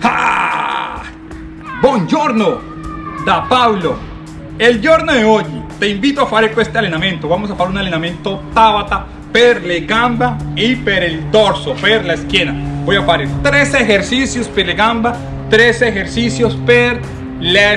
Ah! Buongiorno da Paolo. Il giorno di oggi ti invito a fare questo allenamento. Vamos a fare un allenamento Tabata per le gambe e per il dorso, per la schiena. Voy a fare tres ejercicios per le gambe, tres ejercicios per la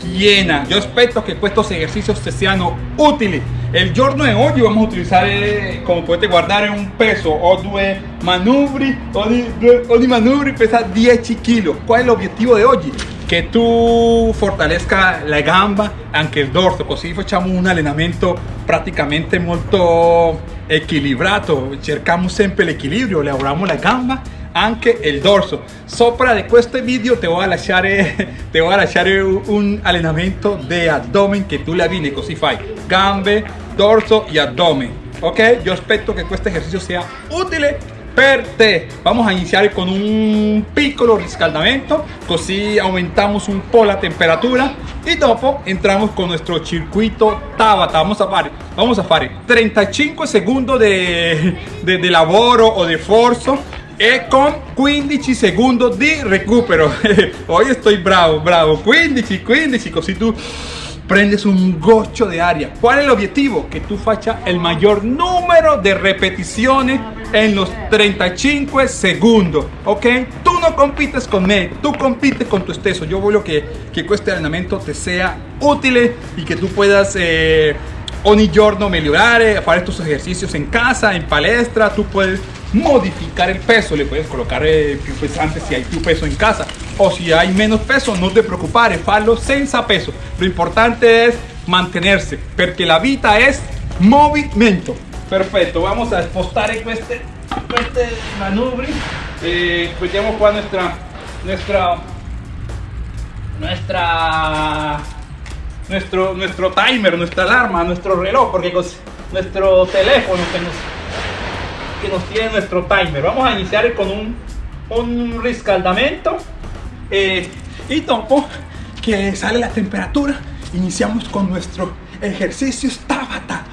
schiena. Yo espero que estos ejercicios te sean útiles. El giorno di oggi vamos a utilizzare, come potete guardare, un peso o due manubri, ogni, ogni manubri pesa 10 kg. Qual è l'obiettivo di oggi? Che tu fortalezca la gamba, anche il dorso, così facciamo un allenamento praticamente molto equilibrato. Cerchiamo sempre l'equilibrio, lavoriamo la gamba anche il dorso. Sopra di questo video ti voy a lasciare, ti voy a lasciare un allenamento di abdomen che tu la viene così fai gambe, dorso y abdomen. Ok? Yo espero que este ejercicio sea útil per te. Vamos a iniciar con un piccolo riscaldamento, così aumentamos un po' la temperatura y dopo entramos con nuestro circuito Tabata. Vamos a fare, vamos a fare 35 segundos de, de, de o de forzo e con 15 segundos di recupero. Hoy estoy bravo, bravo. 15, 15, così tu prendes un goccio de aria. ¿Cuál es el objetivo? Que tú faccia el mayor número de repeticiones en los 35 segundos, ¿ok? Tú no compites con me, tú compites con tu esteso. Yo voglio que, que este entrenamiento te sea útil y que tú puedas eh, ogni giorno migliorare, hacer estos ejercicios en casa, en palestra, tú puedes modificar el peso, le puedes colocar eh, più pesante si hay tu peso en casa o si hay menos peso no te preocupes, fallo senza peso. Lo importante es mantenerse, porque la vida es movimiento. Perfecto, vamos a expostar este, este manubrio. Vediamo qua nuestra, nuestra, nuestra, nuestro, nuestro timer, nuestra alarma, nuestro reloj, porque nuestro teléfono que nos que nos tiene nuestro timer. Vamos a iniciar con un, un riscaldamento eh, y dopo que sale la temperatura, iniciamos con nuestro ejercicio Tabata,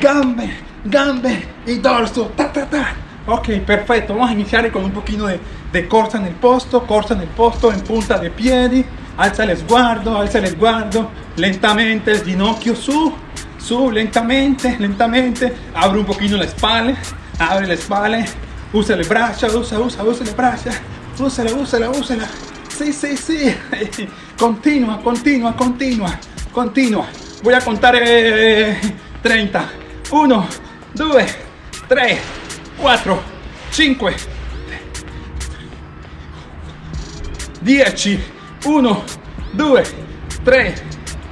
gambe, gambe y dorso, ta ta ta. Ok, perfecto, vamos a iniciar con un poquito de, de corsa en el posto, corsa en el posto, en punta de piedi, alza el sguardo, alza el sguardo, lentamente el ginocchio su, su, lentamente, lentamente, abre un poquito la espalda, abre la espalda, usa el brazo, usa, usa, usa el brazo, úsala, úsala, úsala, sí, sí, sí, continua, continua, continua, continua, voy a contar 30, 1, 2, 3, 4, 5, 10, 1, 2, 3,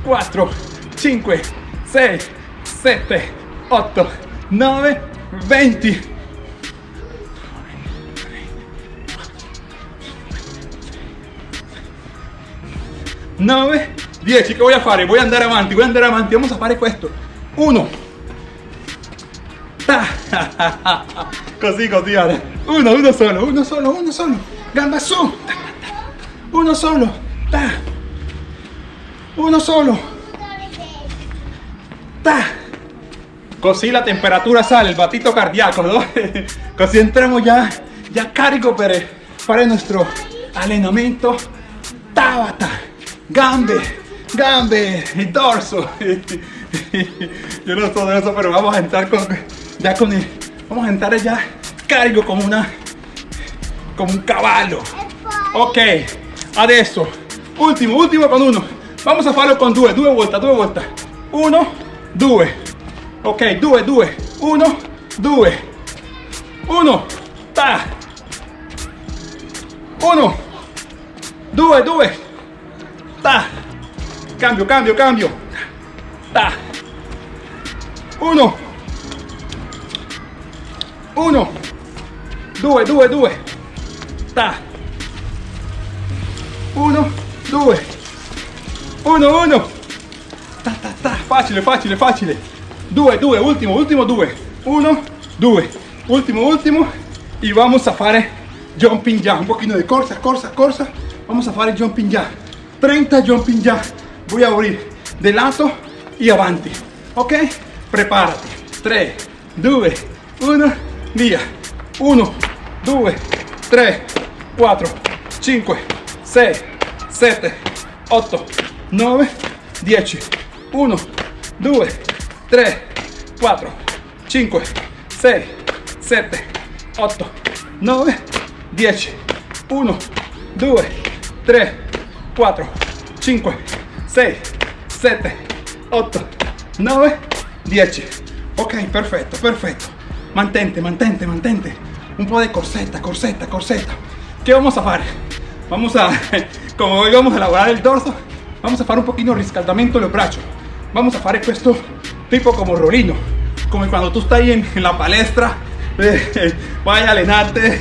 4, 5, 6, 7, 8, 9, 20. 9, 10. ¿Qué voy a hacer? Voy a andar avanti, a andare avanti. Vamos a fare questo. 1. Così, così, vale. Uno, uno solo, uno solo, uno solo. Gamba su. Uno solo. Ta. Uno solo. Ta. Così la temperatura sale, el batito cardíaco, ¿no? Così entramos ya, ya carico per fare nuestro allenamento Tabata. Gambe, gambe, y dorso. Yo no de eso, pero vamos a entrar con, ya con el, vamos a entrar ya cargo como una, como un caballo. Ok, adesso, último, último con uno. Vamos a farlo con due, due vueltas, due vueltas. Uno, due. Ok, due, due. Uno, due. Uno, ta. Uno, due, due. Ta. Cambio, cambio, cambio. Ta. Uno. Uno. Due, due, due. Ta. Uno, due. Uno, uno. Ta, ta, ta. Facile, facile, facile. Due, due, ultimo, ultimo, due. Uno, due. Ultimo, ultimo. Y vamos a fare jumping ya. Un poquito de corsa, corsa, corsa. Vamos a fare jumping ya. 30 jumping ya. Voy a abrir de lato y avanti. Ok? Prepárate. 3, 2, 1, via. 1, 2, 3, 4, 5, 6, 7, 8, 9, 10. 1, 2, 3, 4, 5, 6, 7, 8, 9, 10. 1, 2, 3, 4, 5, 6, 7, 8, 9, 10. Ok, perfetto, perfetto. Mantente, mantente, mantente. Un po' de corsetta, corsetta, corsetta. ¿Qué vamos a hacer? Vamos a, como hoy vamos a elaborar el dorso, vamos a hacer un poquito de riscaldamento de los brazos. Vamos a hacer esto tipo como rolino, como cuando tú estás ahí en, la palestra, eh, vaya a allenarte,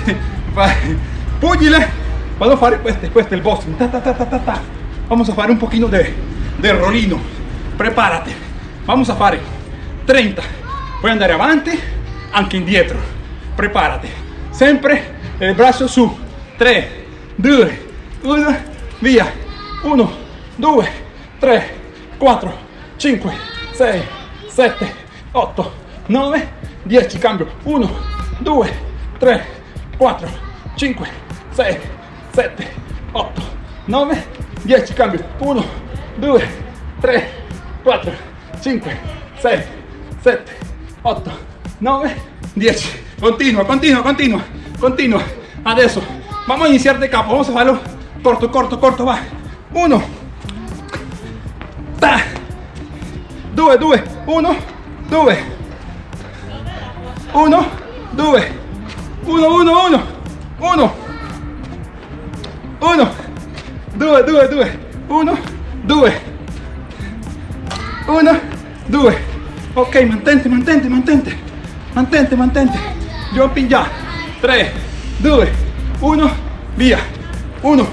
pugile, vamos a hacer este, este el boxing, ta, ta, ta, vamos a hacer un poquito de, de rolino, prepárate, vamos a hacer 30, voy a andar avanti, anche indietro, prepárate, siempre el brazo su, 3, 2, 1, via, 1, 2, 3, 4, 5, 6, 7, 8, 9, 10, cambio, 1, 2, 3, 4, 5, 6, 7, 8, 9, 10, cambio, 1, 2, 3, 4, 5, 6, 7, 8, 9, 10. Continua, continua, continua, continua. Adesso vamos a iniciar de capo, vamos a hacerlo corto, corto, corto, va. 1, 2, 2, 1, 2, 1, 2, 1, 1, 1, 1, 1, 2, 2, 2, 1, 2, 1, 2. Ok, mantente, mantente, mantente, mantente, mantente. Jumping ya. 3, 2, 1, via. 1,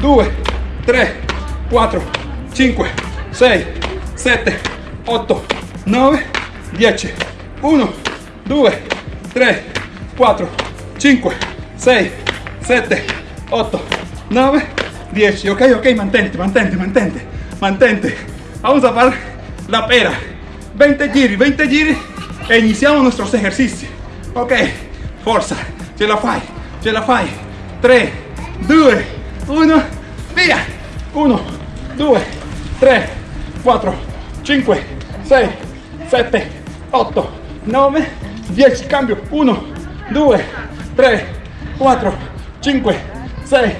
2, 3, 4, 5, 6, 7, 8, 9, 10, 1, 2, 3, 4, 5, 6, 7, 8, 9, 10. Ok, ok, mantente, mantente, mantente, mantente. Vamos a hacer la pera. 20 giri, 20 giri e iniciamos nuestros ejercicios. Ok, forza, ce la fai, ce la fai. 3, 2, 1, via. 1, 2, 3, 4, 5, 6, 7, 8, 9, 10, cambio, 1, 2, 3, 4, 5, 6,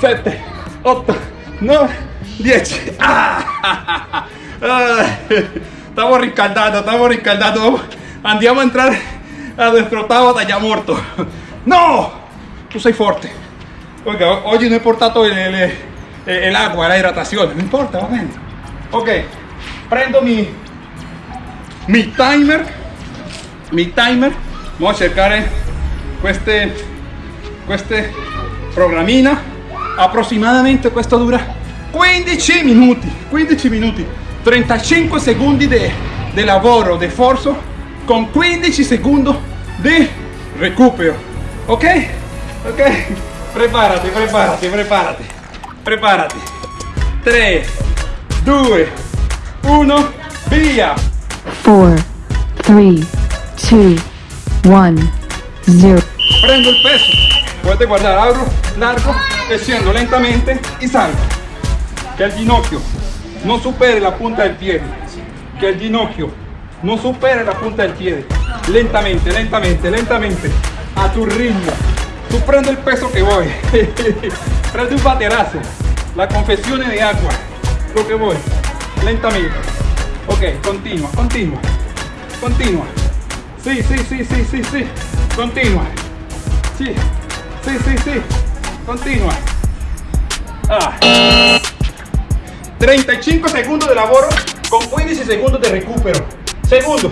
7, 8, 9, 10. ¡Ah! Estamos riscaldados, estamos riscaldados. Andiamo a entrar a nuestro Tabata ya muerto. ¡No! Tú sei fuerte. Oiga, hoy no he portado el, el, el agua, la hidratación. No importa, va bien. Ok, prendo mi mi timer mi timer vamos a cercare queste queste programmina approssimatamente questo dura 15 minuti 15 minuti 35 secondi di lavoro di forza con 15 secondi di recupero ok ok preparati preparati preparati preparati 3 2 1 via 4, 3, 2, 1, 0. Prendo el peso. Puedes guardar algo largo, desciendo lentamente y salgo. Que el ginocchio no supere la punta del pie. Que el ginocchio no supere la punta del pie. Lentamente, lentamente, lentamente. A tu ritmo. Tú prende el peso que voy. prende un baterazo. La confesión de agua. Lo que voy. Lentamente. Ok, continua, continua, continua. Sí, sí, sí, sí, sí, sí. Continua. Sí, sí, sí, sí. Continua. Ah. 35 segundos de laboro con 15 segundos de recupero. Segundo,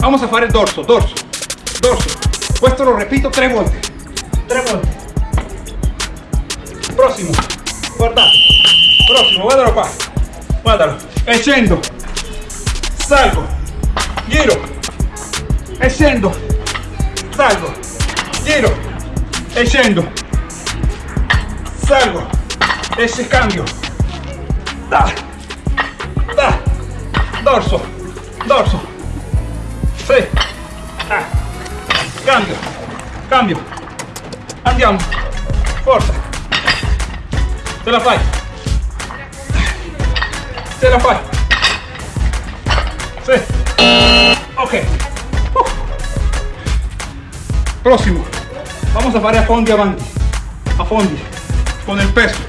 vamos a hacer el dorso, dorso, dorso. Esto lo repito tres veces. Tres. Próximo. Guardate. Próximo, guardalo qua. Guardalo. E scendo salgo, giro, e scendo, salgo, giro, e scendo, salgo, e si cambio, da, da, dorso, dorso, sì, ah. cambio, cambio, andiamo, forza, Ce la fai. Ce la fai. Sí. Ok. Uh. Próximo. Vamos a fare a fondi avanti. A fondi. Con il peso.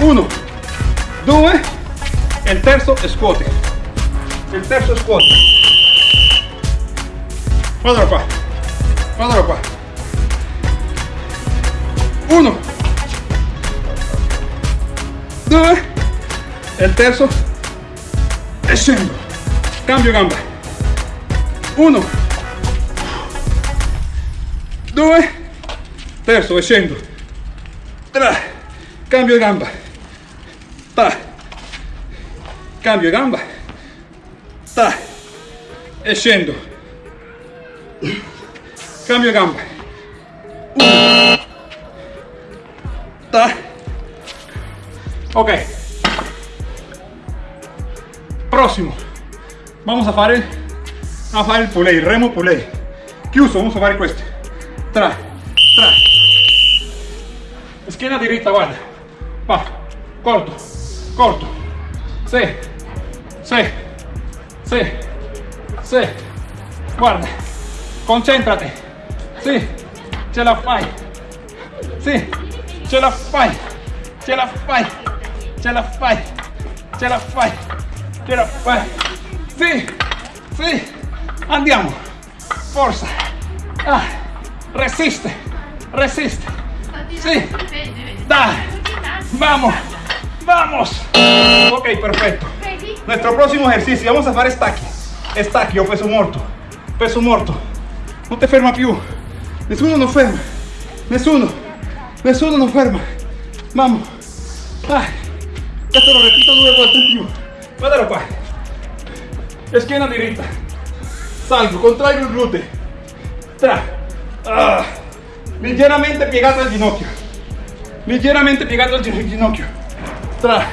Uno. Due. E il terzo scuote. Il terzo scuote. Guardalo qua. Guardalo qua. Uno. Due. E il terzo. E scendo. Cambio gamba. Uno. Due. Terzo, e scendo. Tra. Cambio gamba. Ta. Cambio gamba. Ta. E scendo. Cambio gamba. Ok. Próximo. Vamos a fare, a fare il pulley, remo pulley. Chiuso, vamos a fare questo. Tra, tra. Schiena diritta, guarda. Va, corto, corto. Sì, sì, sì, sì. Guarda, concentrati. Sì, ce la fai. Sì, Ce la fai. Ce la fai. Sì, sì. Andiamo. Forza. Ah, resiste. Resiste. Sí. Dai. Vamos. Vamos. Ok, perfecto. Nuestro próximo ejercicio. Vamos a fare stacchi. Stacchi o peso morto. Peso morto. Non ti ferma più. Nessuno non ferma. Nessuno. Nessuno non ferma. Vamos. Ah. Questo lo repito volte in più. Guardalo qua. Schiena diritta. Salgo, contraigo il gluteo. Tra. Ah. Leggermente piegato al ginocchio. Leggermente piegato al gin- ginocchio. Tra.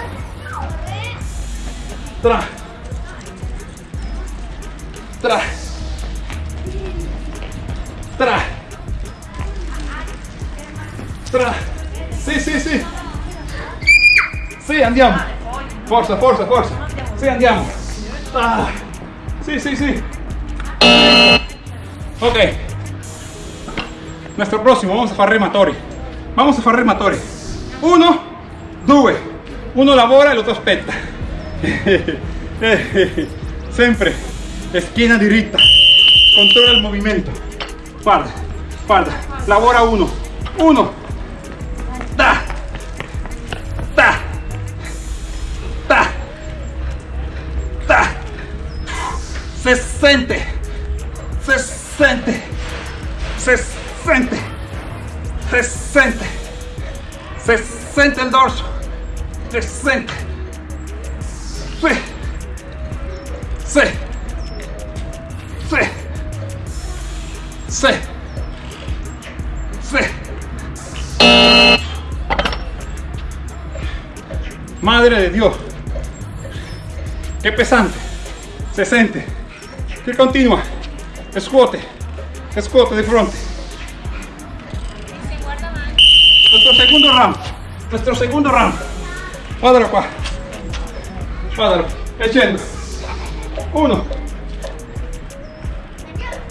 Tra. Tra. Tra. Sì, sì, sì. Sì, andiamo. Forza, forza, forza. Sì, andiamo. Ah. Sì, sì, sì. Ok. Nuestro próximo, vamos a fare rematori. Vamos a fare rematori. Uno, due. Uno lavora e l'altro aspetta. Sempre. Schiena diritta. Controlla il movimento. Guarda, guarda. Lavora uno. Uno. Se sente. Se sente. Se sente. Se sente. Se sente il dorso. Se. Sì. Sì. Sì. Madre de Dios. Qué pesante. Se siente. Que continua. Scuote. Scuote de frente. Nuestro segundo round. Nuestro segundo round. Guardalo qua. Guardalo. E scendo. Uno.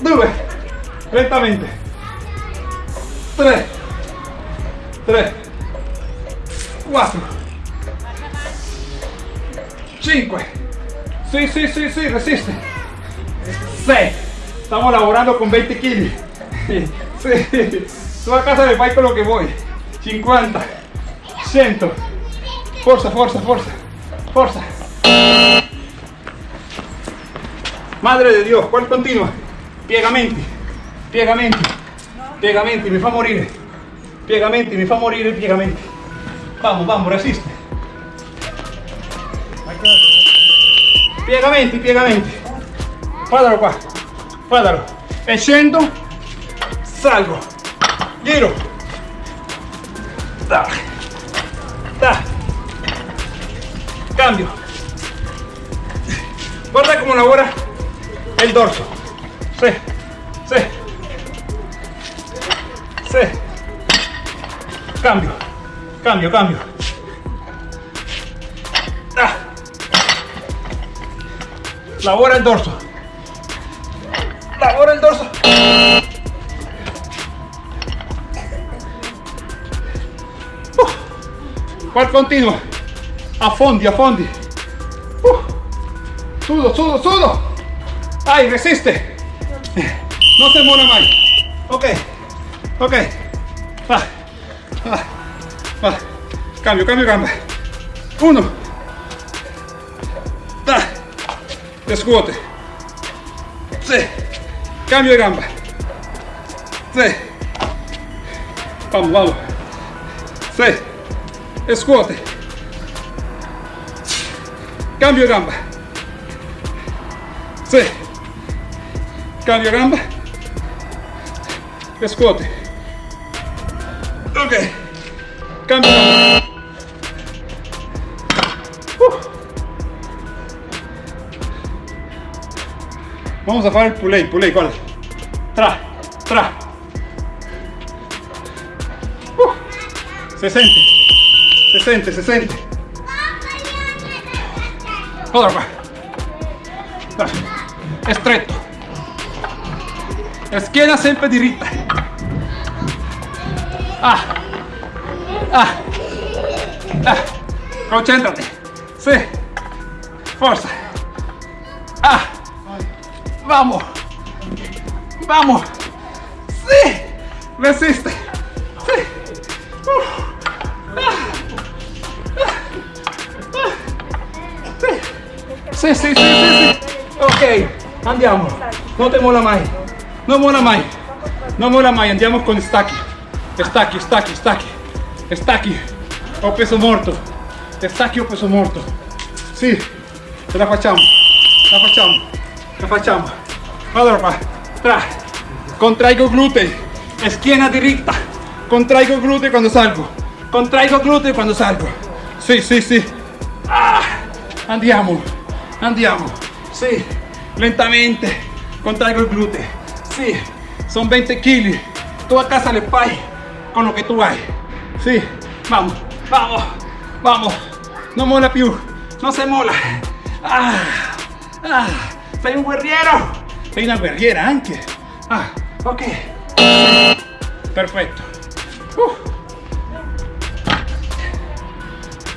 Due. Lentamente. Tre. Tre. Quattro. Cinque. Sí, sí, sí, sí, resiste. 6. Estamos laborando con 20 kilos. Sí. Tú a casa me fai con lo que voy. 50. 100. Forza, forza, forza. Forza. Madre de Dios, ¿cuál continua? Piegamenti. Piegamenti. Piegamenti, mi fa morire. Piegamenti, mi fa morire il piegamenti. Vamos, vamos, resiste. Piegamenti, piegamenti. Guardalo qua, guardalo. E salgo, giro. Da. Da. Cambio. Guarda cómo labora el dorso. Sí, sí. Sí. Cambio, cambio, cambio. Da. Labora el dorso. Labora el dorso. ¿Cuál continua? Affondi, affondi. Uh. Sudo, sudo, sudo. Ay, resiste. No se mola más. Ok, ok. Va, va, va. Cambio, cambio, gamba. Uno. Da. Descuote. Sí. Cambio de gamba. Sí. Vamos, vamos. Sí. Scuote. Cambio de gamba. Sí. Cambio de gamba. Scuote. Ok. Cambio gamba. Vamos a fare il pulley, pulley, guarda. Tra, tra. Uh. Se sente, se sente, se sente. Guarda qua. La sempre. Ah. Ah. Ah. Concentrati. Sì. Forza. Vamos. Vamos. Sí. Resiste. Sí. Uh. Ah. Ah. Sì. Ok, andiamo. Non te mola mai. Non mola mai. Non mola mai. Andiamo con stacchi. Stacchi, stacchi, stacchi. Stacchi. Ho peso morto. Stacchi ho peso morto. Sì, ce la facciamo. La facciamo. Facciamo. Allora qua. Tra. Contraigo glutei. Schiena diritta. Contraigo glutei quando salgo. Contraigo glutei quando salgo. Sì, sì, sì. Ah. Andiamo. Andiamo. Sì. Lentamente. Contraigo il glúteo. Sí. Son 20 kilos. Tú a casa le fai con lo que tú hay. Sí. Vamos. Vamos. Vamos. No mola più. No se mola. Ah. Ah. Sei un guerriero. Sei una guerriera anche. Ah. Ok. Perfetto. Uh.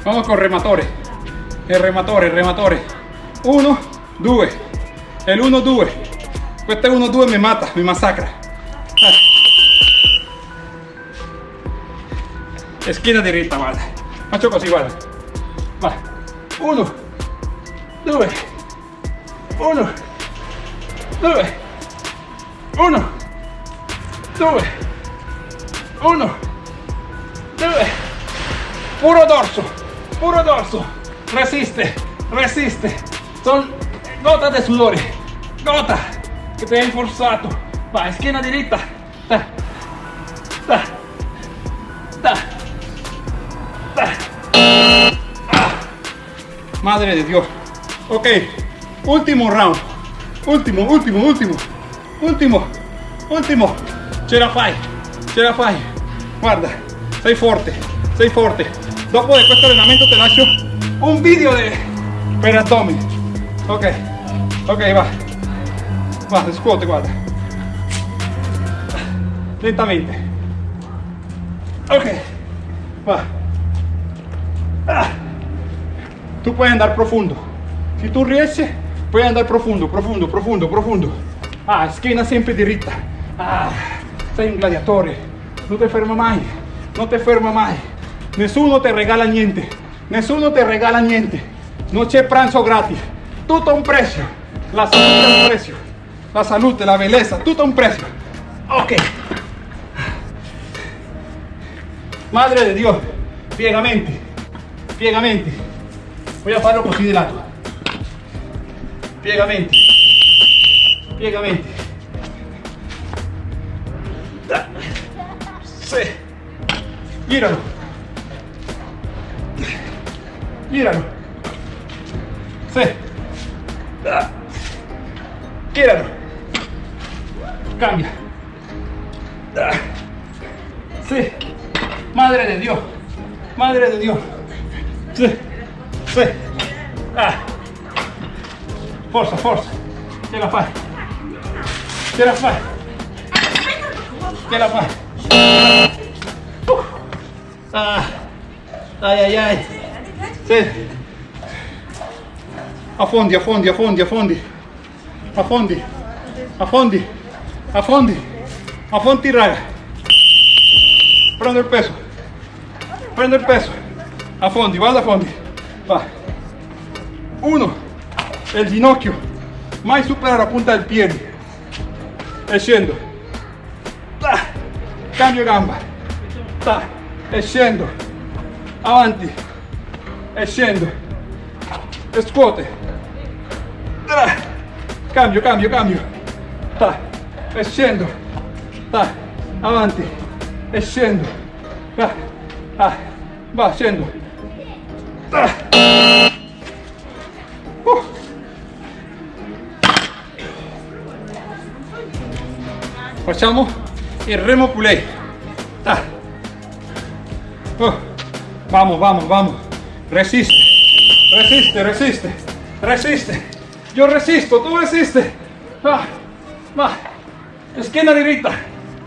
Vamos con rematore. Il rematore, il rematore. Uno, due. El 1-2. Questo 1-2 mi mata, mi massacra. Ah. Schiena diritta, guarda. Faccio così, guarda. Va. Uno, due, uno, due, uno, due, uno, due. Puro dorso, puro dorso. Resiste, resiste. Son gotas de sudore. Gota che ti hai forzato. Vai, schiena diritta. Da. Da. Da. Da. Ah. Madre de Dios. Ok. Último round. Último, último, último. Último. Último. Ce la fai. Ce la fai. Guarda. Sei forte. Sei forte. Dopo di questo allenamento ti lascio un video de, per. Ok. Ok, va. Va, scuote, guarda. Lentamente. Ok. Va. Ah. Tú puedes andar profundo. Si tú riesci, puoi andare profundo, profundo, profundo, profundo. Ah, schiena sempre diritta. Ah, sei un gladiatore. Non ti ferma mai. Non ti ferma mai. Nessuno ti regala niente. Nessuno ti regala niente. Non c'è pranzo gratis. Tutto a un prezzo. La salute ha un prezzo. La salute, la bellezza, tutto a un prezzo. Ok. Madre de Dios. Piegamenti. Piegamenti. Voy a farlo così di lato. Piegamenti. Piegamenti. Sì. Giralo. Giralo. Sì. Giralo. Cambia. Sí. Madre de Dios. Madre de Dios. Sí. Sí. Ah. Forza, forza. Ce la fai. Ce la fai. Ce la fai. Uh. Ah. Ai ai ai. Sì. Affondi, affondi, affondi, affondi. Affondi. Affondi. Affondi. Affondi, raga. Prendo il peso. Prendo il peso. Affondi, vado a fondi. Va. Uno. El ginocchio. Mai supera la punta del piede. E scendo. Ta. Cambio gamba. Ta. E scendo. Avanti. E scendo. E scuote. Cambio, cambio, cambio. Ta. E scendo. Ta. Avanti. E scendo. Ta. Ah. Va, scendo. Facciamo il remo pulei. Ta. Uh. Vamos, vamos, vamos. Resiste. Resiste, resiste. Resiste. Yo resisto, tú resiste. Va, va. Esquina derecha.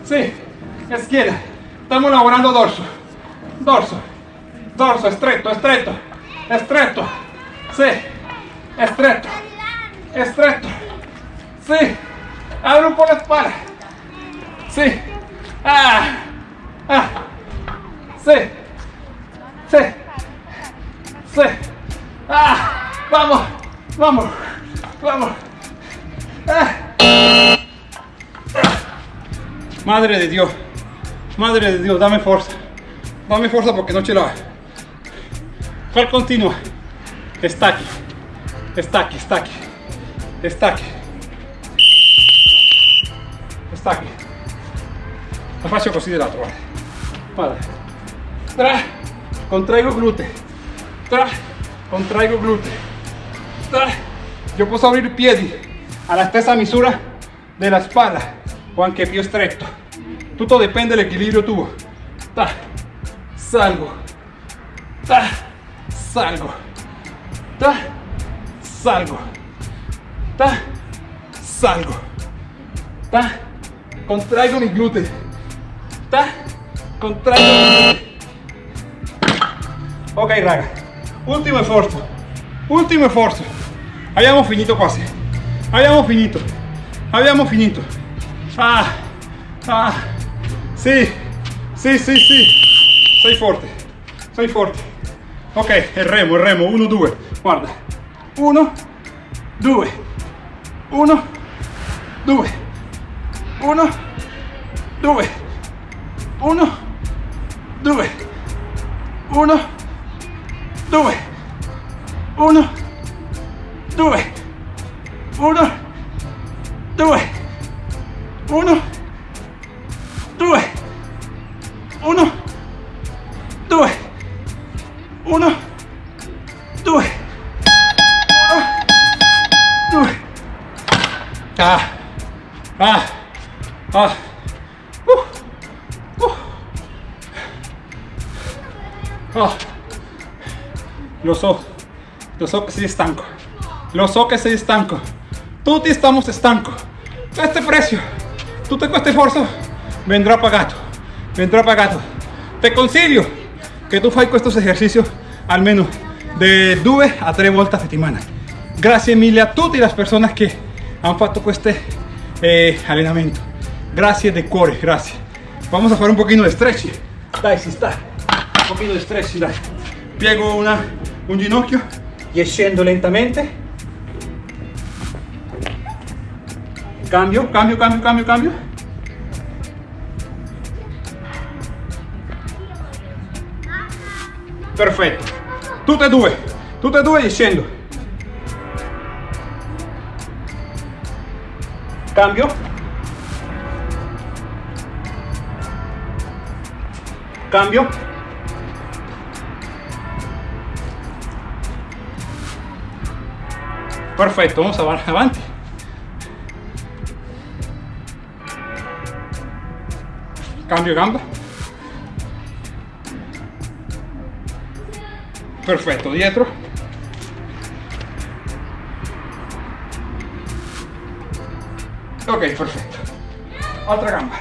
Sí. Esquina. Estamos elaborando dorso. Dorso. Dorso, estrecho, estrecho. Estrecho. Sí. Estrecho. Estrecho. Sí. Abre un poco la espalda. Sí. Ah. Ah. Sí. Sí. Sí. Ah. Vamos. Vamos. Vamos. Ah. Madre de Dios. Madre de Dios, dame fuerza. Dame fuerza porque no la ¿Cuál continua? Está aquí. Está aquí, está aquí. Está aquí. La faccio così dell'altro, guarda. Guarda. Tra, contraigo glúteo. Tra, contraigo glúteo. Tra. Yo posso abrir piedi alla stessa misura della spalla o anche più stretto. Tutto dipende dall'equilibrio tuo. Ta, salgo. Ta, salgo. Ta, salgo. Ta, salgo. Ta, contraigo mi glúteo. Ta, contraigo. Ok, raga. Último esfuerzo. Último esfuerzo. Habíamos finito quasi. Habíamos finito. Habíamos finito. Ah, ah. Sí, sí, sí, sí. Soy fuerte. Soy fuerte. Ok, el remo, el remo. Uno, due. Guarda. Uno, due. Uno, due. Uno, due. 1, 2. 1, 2. 1, 2. 1, 2. 1, 2. 1, 2. 1, lo so che sei stanco, lo so che sei stanco, tutti stiamo stanco. Este precio, tutto questo sforzo vendrà pagato, vendrà pagato. Te consiglio che tu fai questo esercizio almeno de 2 a 3 volte a settimana. Grazie mille a tutte le persone che hanno fatto questo eh, allenamento. Grazie de cuore, grazie. Vamos a fare un pochino di stretching. Dai, si sta. Un pochino di stretching, dai. Piego una, un ginocchio e scendo lentamente. Cambio, cambio, cambio, cambio, cambio. Perfetto. Tutte e due. Tutte e due scendo. Cambio. Cambio. Perfecto, vamos av avante. Cambio gamba. Perfecto, dietro. Ok, perfecto. Otra gamba.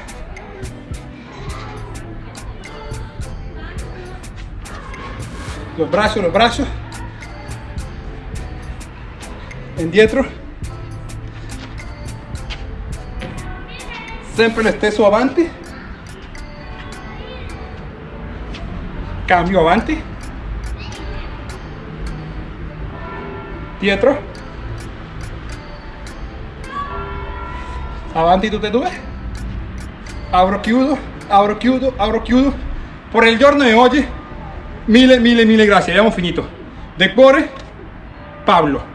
Los brazos, los brazos brazos. Indietro. Sempre lo stesso avanti. Cambio avanti. Dietro. Avanti tutte e due. Apro, chiudo, apro, chiudo, apro, chiudo. Per il giorno di oggi, mille, mille, mille grazie. Abbiamo finito. De cuore, Pablo.